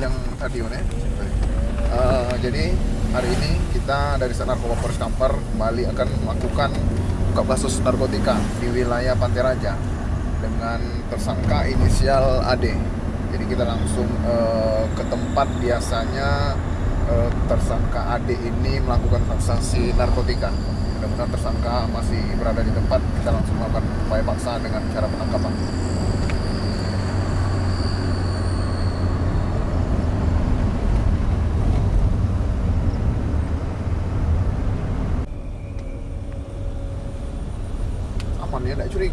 mobil yang tadi mana? Uh, jadi hari ini kita dari Sat Narkoba Polres Kampar kembali akan melakukan buka kasus narkotika di wilayah Pantai Raja dengan tersangka inisial AD. Jadi kita langsung uh, ke tempat biasanya uh, tersangka AD ini melakukan transaksi narkotika. Mudah-mudahan tersangka masih berada di tempat. Kita langsung melakukan upaya paksa dengan cara penangkapan.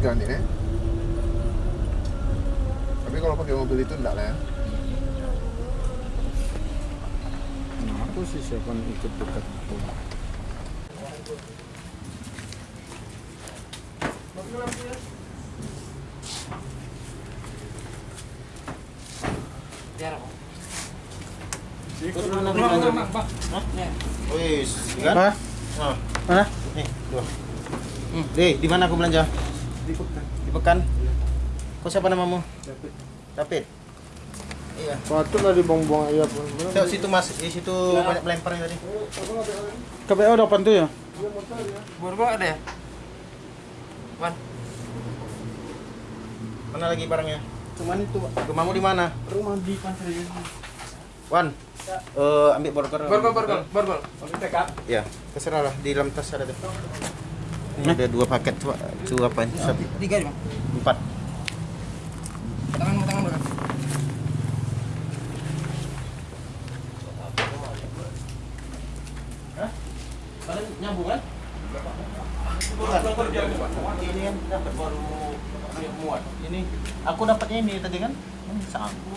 Ya, tidak curiga nih ya. Tapi kalau pakai mobil itu enggak lah ya. Nah, aku sih siapa ikut dekat itu. Wis, kan? Oh, Mana? nih, dua. Hmm. Deh, di mana aku belanja? Di Pekan. Di Pekan. Kau siapa namamu? David. Iya. Patut lah dibuang-buang aja pun. Tuh, situ Mas, di situ banyak melemparnya tadi. KPO apa tuh ya? Borgo ada ya? Wan, Mana lagi barangnya? Cuman itu Pak. Rumahmu di mana? rumah di Pantai Wan. Eh, ambil borgol. borgol, borgol, borgol. Ya, terserah lah di dalam tas ada tuh. Ini ada dua paket coba, coba apa ini? Satu, Tiga nih, Bang. empat. Tangan, tangan, tangan. Kalian nyambung kan? Ini kan dapat baru muat. Ini aku dapatnya ini tadi kan? Hmm, sabu.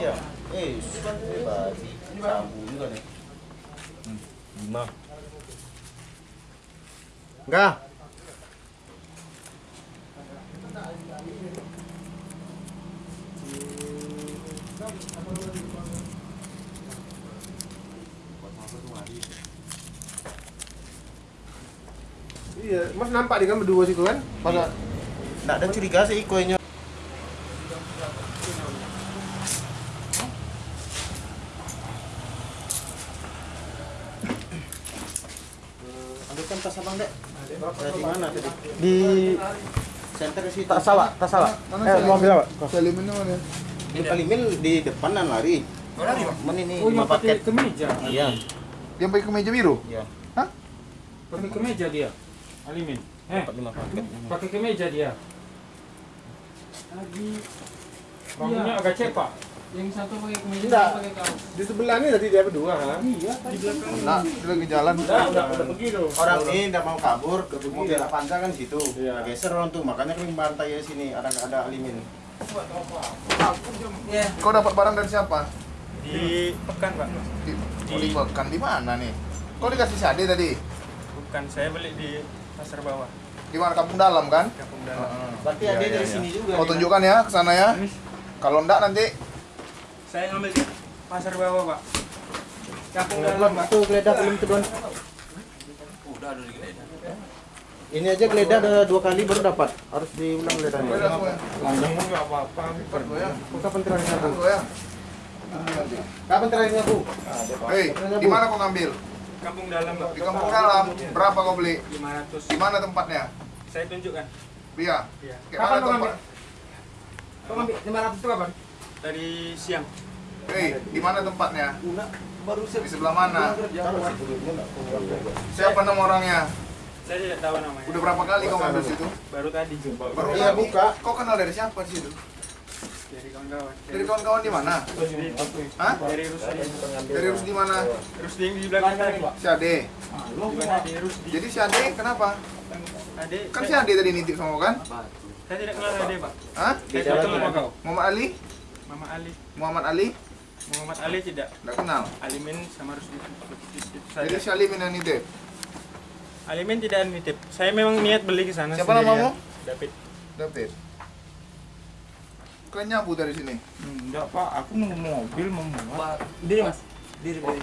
Iya. Eh, bebas. Sabu juga nih. Hmm, lima. Enggak. Iya, Mas nampak di kan berdua situ kan? Masa Enggak ada curiga sih kuenya. Ambilkan tas abang dek. Dari mana tadi? Di Center situ. tak salah, tak salah. Eh, mana? Di Kalimin di depanan lari. Oh. Men ini Oh, pakai paket. kemeja. Iya. Dia pakai kemeja biru? Iya. Pakai kemeja dia. Alimin. Eh, Dapat lima paket. pakai kemeja dia. Lagi Rambutnya agak cepak. Yang satu pakai kemeja, Enggak. satu pakai kaos. Di sebelah ini tadi dia berdua kan? Iya, Nah, dia lagi jalan. Udah, udah, udah pergi tuh. Orang ini tidak mau kabur, mobil Avanza kan situ. Iya. Geser orang tuh, makanya kami bantai ya sini. Ada ada alimin. Iya. Kau dapat barang dari siapa? di pekan pak Di, oh, di Bekan di mana nih? Kau dikasih sade tadi? bukan saya beli di pasar bawah Di mana kampung dalam kan? kampung dalam Heeh. Berarti Iya, ada iya, dari iya. sini juga. Kau tunjukkan ya ke sana ya. Kalau enggak nanti saya ngambil di pasar bawah pak kampung dalam pak Tuh geledah belum tuh Don. Udah ada di geledah. Ini aja geledah ada dua kali baru dapat. Harus diulang geledahnya. Ya. Lanjang enggak apa-apa. Ya. Kapan terakhir ya. Kapan terakhir aku? Hei, di mana kau ngambil? kampung dalam pak Di kampung dalam. Berapa kau beli? 500 Di mana tempatnya? saya tunjukkan Iya. Iya. Kapan kau tempat? Kau ngambil 500 itu kapan? Dari siang Hei, di mana tempatnya? Baru Di sebelah mana? Siapa nama orangnya? saya tidak tahu namanya Udah berapa kali kau ngambil situ? baru tadi Baru Iya, buka. Kau kenal dari siapa di situ? dari kawan-kawan Dari kawan-kawan di mana? Hah? dari Rusdi Dari Rus di mana? Rusdi yang di belakang tadi Si Ade. Rusdi Jadi si Ade kenapa? adik Kan si Ade tadi nitip sama kau kan? saya tidak kenal adik pak Hah? saya tidak kenal sama kau Muhammad Ali? Mama Ali Muhammad Ali? Muhammad Ali tidak Tidak kenal. Alimin sama Rusdi itu Jadi si Ali yang nitip. Alimin tidak nitip saya memang niat beli ke sana Siapa namamu? David David. Kau nyabu dari sini. Enggak, Pak. Aku mau mobil mau muat. Diri, Mas. Diri, diri.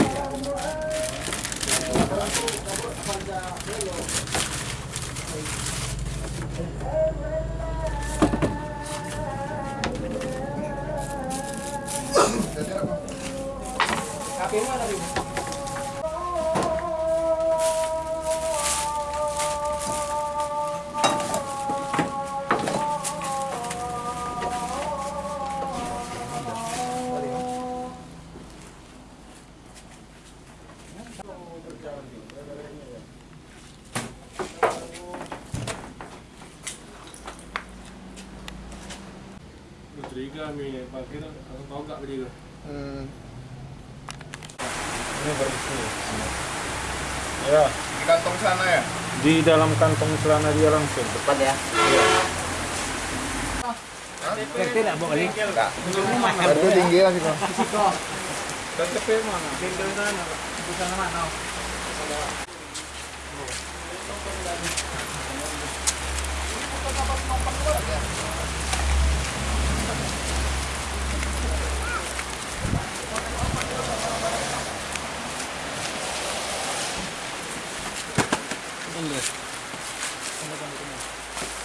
Kaki mana tadi? Aku. Hmm, Ini bersih. Ya, di kantong sana ya? di dalam kantong celana dia langsung. Cepat ya. Itu tinggi lah sih, Bang. KTP mana? Tinggal di sana. Di sana mana? Ini.